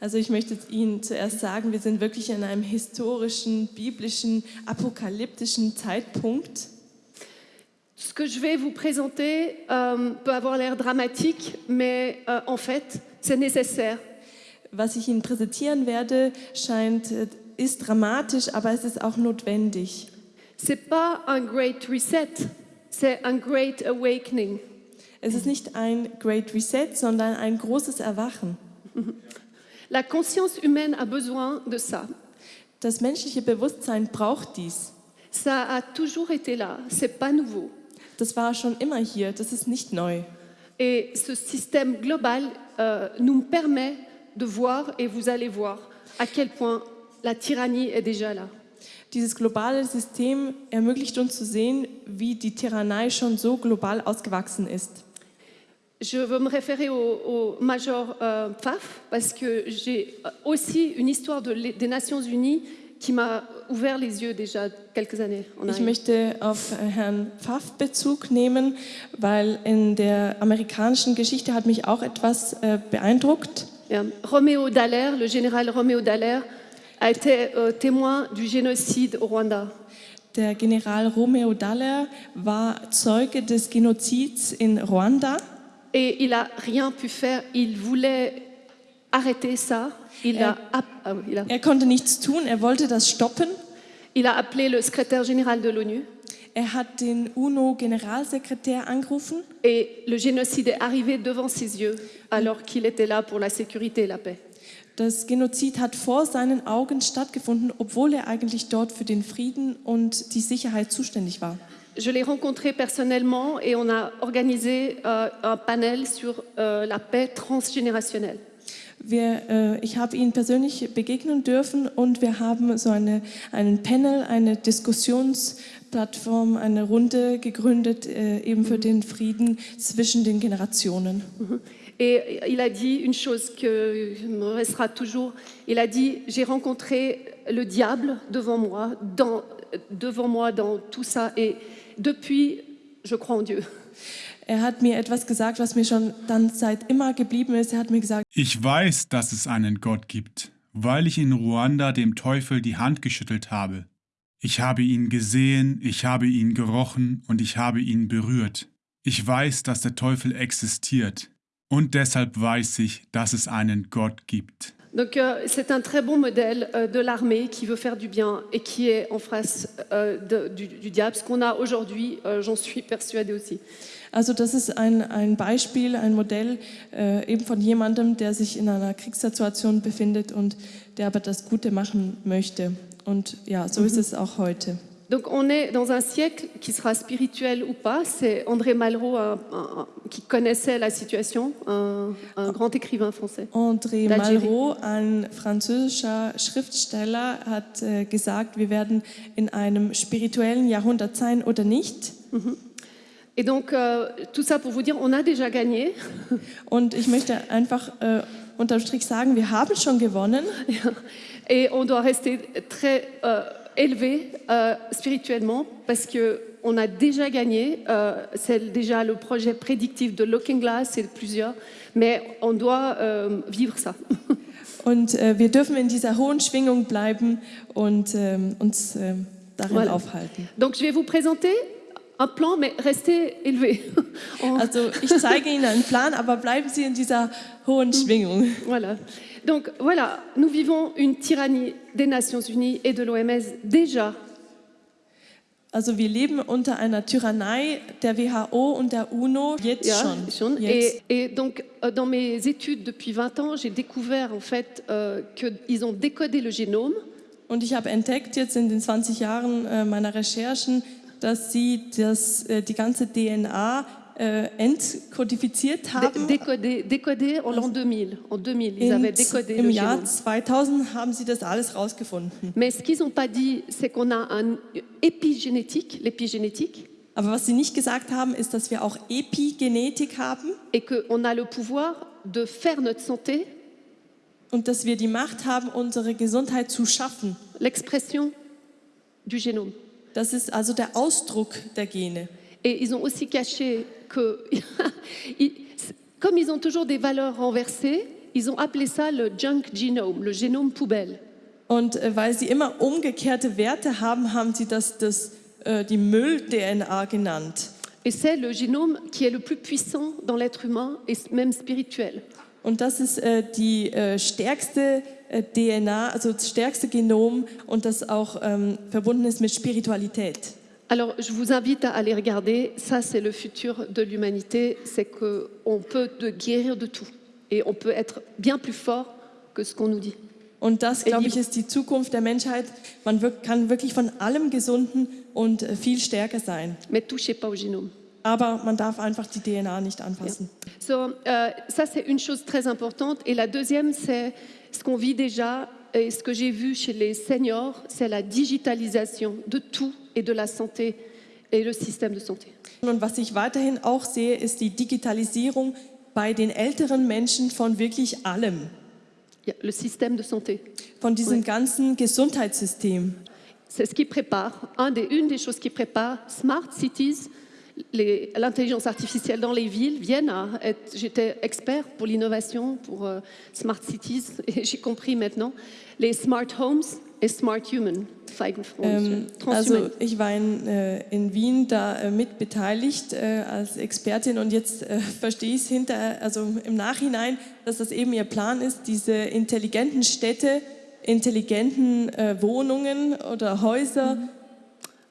Also ich möchte Ihnen zuerst sagen, wir sind wirklich in einem historischen, biblischen, apokalyptischen Zeitpunkt. Ce que je vais vous présenter euh, peut avoir l'air dramatique, mais euh, en fait, c'est nécessaire. Was ich Ihnen präsentieren werde, scheint, äh, ist dramatisch, aber es ist auch notwendig. C'est pas un great reset, c'est un great awakening. Es ist nicht ein Great Reset, sondern ein großes Erwachen. La conscience humaine a besoin de ça. Das menschliche Bewusstsein braucht dies. Ça a toujours été là, c'est pas nouveau. Das war schon immer hier, das ist nicht neu. Et ce système global euh, nous permet de voir, et vous allez voir, à quel point la tyrannie est déjà là. Dieses globale System ermöglicht uns zu sehen, wie die Tyrannei schon so global ausgewachsen ist. Je veux me référer au, au Major euh, Pfaff parce que j'ai aussi une histoire de, des Nations Unies qui m'a ouvert les yeux déjà quelques années. Ich möchte auf Herrn Pfaff Bezug nehmen, weil in der amerikanischen Geschichte hat mich auch etwas äh, beeindruckt. Bien. Roméo Dallaire, le général Roméo Dallaire, a été euh, témoin du génocide au Rwanda. Der General Romeo Dallaire war Zeuge des Genozids in Ruanda. Et il n'a rien pu faire. Il voulait arrêter ça. Il, a, app- ah oui, il, a, Er konnte nichts tun, er wollte das stoppen. il a appelé le secrétaire général de l'ONU. Er hat den UNO-Generalsekretär angerufen Et le génocide est arrivé devant ses yeux alors qu'il était là pour la sécurité et la paix. Das Genozid hat vor seinen Augen stattgefunden, obwohl er eigentlich dort für den Frieden und die Sicherheit zuständig war. Je l'ai rencontré personnellement et on a organisé euh, un panel sur euh, la paix transgénérationnelle. Wir, äh, ich habe ihn persönlich begegnen dürfen und wir haben so eine, einen Panel, eine Diskussionsplattform, eine Runde gegründet, äh, eben für den Frieden zwischen den Generationen. Et il a dit une chose qui me restera toujours. Il a dit J'ai rencontré le diable devant moi, dans, devant moi dans tout ça. Et depuis, je crois en Dieu. Er hat mir etwas gesagt, was mir schon dann seit immer geblieben ist. Er hat mir gesagt, Ich weiß, dass es einen Gott gibt, weil ich in Ruanda dem Teufel die Hand geschüttelt habe. Ich habe ihn gesehen, ich habe ihn gerochen und ich habe ihn berührt. Ich weiß, dass der Teufel existiert. Und deshalb weiß ich, dass es einen Gott gibt. Donc, euh, c'est un très bon modèle euh, de l'armée qui veut faire du bien et qui est en face euh, de- du, du diable. Ce qu'on a aujourd'hui, euh, j'en suis persuadée aussi. also das ist ein, ein Beispiel, ein Modell äh, eben von jemandem, der sich in einer Kriegssituation befindet und der aber das Gute machen möchte. Und ja, so ist es auch heute. Donc on est dans un siècle qui sera spirituel ou pas. C'est André Malraux un- un- qui connaissait la situation, un, un grand écrivain français. André. Malraux, ein französischer Schriftsteller, hat äh, gesagt, wir werden in einem spirituellen Jahrhundert sein oder nicht. Et donc euh, tout ça pour vous dire, on a déjà gagné. Und ich möchte einfach äh, unterm Strich sagen, wir haben schon gewonnen. Et on doit rester très euh, élevé euh, spirituellement parce que on a déjà gagné. C'est déjà le projet prédictif de Looking Glass, c'est plusieurs, mais on doit vivre ça. Und äh, wir dürfen in dieser hohen Schwingung bleiben und ähm, uns ähm, darin Voilà. aufhalten. Donc je vais vous présenter un plan, mais restez élevé. Also ich zeige Ihnen einen Plan, aber bleiben Sie in dieser hohen Schwingung. Voilà. Donc voilà, nous vivons une tyrannie des Nations Unies et de l'OMS déjà. Also wir leben unter einer Tyrannei der WHO und der UNO jetzt Ja, schon. schon. Jetzt. Et, et donc, euh, dans mes études depuis 20 ans, j'ai découvert en fait euh, qu'ils ont décodé le génome Und ich habe entdeckt jetzt in den 20 Jahren äh, meiner Recherchen, dass sie das, äh, die ganze DNA äh, entkodifiziert haben. décodé, décodé en l'an 2000. En 2000, ils avaient In, décodé Im Jahr génome. 2000 haben sie das alles rausgefunden. Mais ce qu'ils n'ont pas dit, c'est qu'on a un épigénétique, l'épigénétique, Aber was sie nicht gesagt haben, ist, dass wir auch Epigenetik haben et qu'on a le pouvoir de faire notre santé, und dass wir die Macht haben, unsere Gesundheit zu schaffen. l'expression du génome. Das ist also der Ausdruck der Gene. Et ils ont aussi caché que, comme ils ont toujours des valeurs renversées, ils ont appelé ça le junk genome, le génome poubelle. Und äh, weil sie immer umgekehrte Werte haben, haben sie das, das äh, die Müll-DNA genannt. Et c'est le génome qui est le plus puissant dans l'être humain et même spirituel. Und das ist äh, die äh, stärkste äh, DNA, also das stärkste Genom und das auch ähm, verbunden ist mit Spiritualität. Alors, je vous invite à aller regarder. Ça, c'est le futur de l'humanité. C'est qu'on peut de guérir de tout. Et on peut être bien plus fort que ce qu'on nous dit. Und das, glaube ich, ist die Zukunft der Menschheit. Man kann wirklich von allem gesunden und äh, viel stärker sein. Mais touchez pas au génome. Aber man darf einfach die DNA nicht anpassen. So, euh, ça, c'est une chose très importante. Et la deuxième, c'est ce qu'on vit déjà et ce que j'ai vu chez les seniors, c'est la digitalisation de tout et de la santé et le système de santé. Und was ich weiterhin auch sehe, ist die Digitalisierung bei den älteren Menschen von wirklich allem. Il y a Le système de santé. Von diesem Ouais. ganzen Gesundheitssystem. C'est ce qui prépare, un des, une des choses qui prépare Smart Cities, l'intelligence artificielle dans les villes viennent à. J'étais expert pour l'innovation, pour euh, Smart Cities, et j'ai compris maintenant les Smart Homes et Smart Human. Ähm, also ich war in, äh, in Wien da äh, mit beteiligt äh, als Expertin und jetzt äh, verstehe ich es hinter, also im Nachhinein, dass das eben ihr Plan ist, diese intelligenten Städte, intelligenten äh, Wohnungen oder Häuser,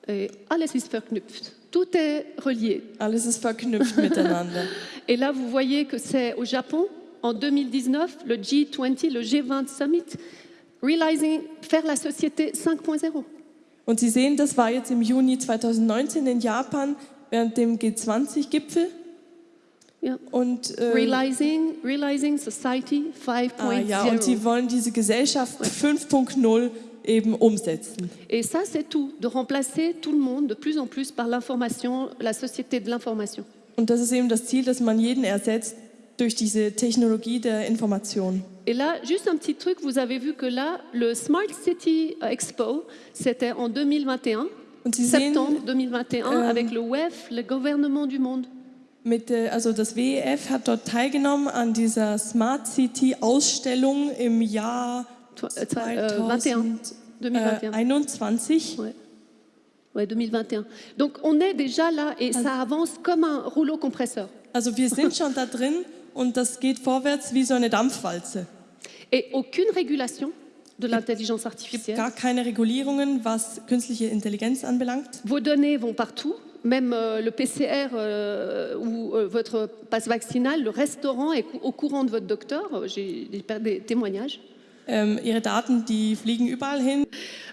Et alles ist verknüpft. Tout est relié. alles ist verknüpft miteinander. Et là, vous voyez que c'est au Japon, en 2019, le G20, le G20 Summit, Realizing, faire la société 5.0. Und Sie sehen, das war jetzt im Juni 2019 in Japan während dem G20-Gipfel Ja. und äh, Realizing, realizing Society 5.0. ah, ja, und Sie wollen diese Gesellschaft 5.0 eben umsetzen. Et ça, c'est tout, de remplacer tout le monde de plus en plus par l'information, la société de l'information. Und das ist eben das Ziel, dass man jeden ersetzt durch diese Technologie der Information. Et là, juste un petit truc, vous avez vu que là, le Smart City Expo, c'était en 2021, Und Sie sehen, septembre 2021, ähm, avec le WEF, le gouvernement du monde. mit, äh, also das WEF hat dort teilgenommen an dieser Smart City Ausstellung im Jahr Toi- euh, euh, 21. 2021. 2021. Ouais. Ouais, 2021. Donc on est déjà là et ça avance comme un rouleau compresseur. Also wir sind schon da drin und das geht vorwärts wie so eine Dampfwalze. Et aucune régulation de l'intelligence artificielle. gar keine Regulierungen, was künstliche Intelligenz anbelangt. Vos données vont partout, même euh, le PCR euh, ou euh, votre passe vaccinal, le restaurant est au courant de votre docteur. Euh, J'ai des témoignages. Ähm, ihre Daten, die fliegen überall hin.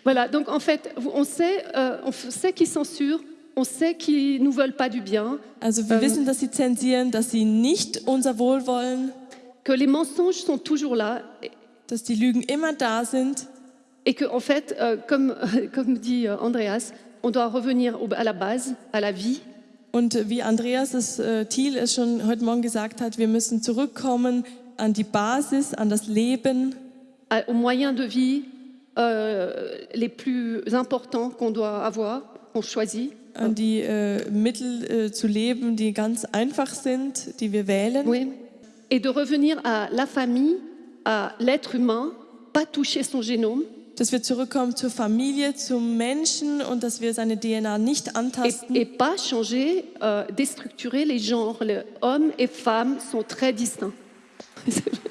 Voilà, donc en fait, on sait, euh, on sait qu'ils censurent, on sait qu'ils nous veulent pas du bien, Also wir Ähm, wissen, dass sie zensieren, dass sie nicht unser Wohl wollen, que les mensonges sont toujours là dass die Lügen immer da sind. et que en fait, euh, comme, comme dit euh, Andreas, on doit revenir à la base, à la vie, Und wie Andreas es, äh, Thiel es schon heute Morgen gesagt hat, wir müssen zurückkommen an die Basis, an das Leben, aux moyens de vie euh, les plus importants qu'on doit avoir, qu'on choisit. an die äh, Mittel äh, zu leben, die ganz einfach sind, die wir wählen. Oui. Et de revenir à la famille, à l'être humain, pas toucher son génome Dass wir zurückkommen zur Familie, zum Menschen und dass wir seine DNA nicht et, antasten. et pas changer, euh, déstructurer les genres. Les hommes et femmes sont très distincts.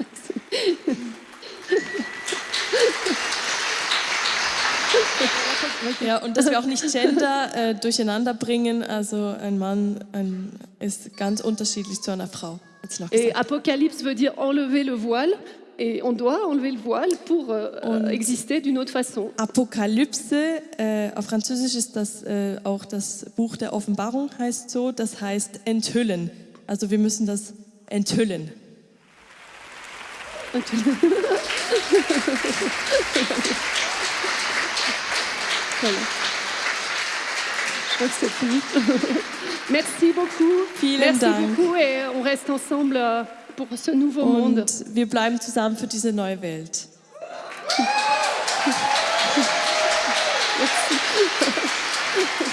Ja, und dass wir auch nicht Gender äh, durcheinander bringen. Also ein Mann ein, ist ganz unterschiedlich zu einer Frau. Et. Apocalypse veut dire enlever le voile. Et on doit enlever le voile pour euh, exister d'une autre façon. Apokalypse, äh, auf Französisch ist das äh, auch das Buch der Offenbarung, heißt so. Das heißt enthüllen. Also wir müssen das enthüllen. Voilà. Je crois que c'est fini. Merci beaucoup. Vielen Merci Dank. beaucoup et on reste ensemble euh, pour ce nouveau monde. Und wir bleiben zusammen für diese neue Welt. Merci.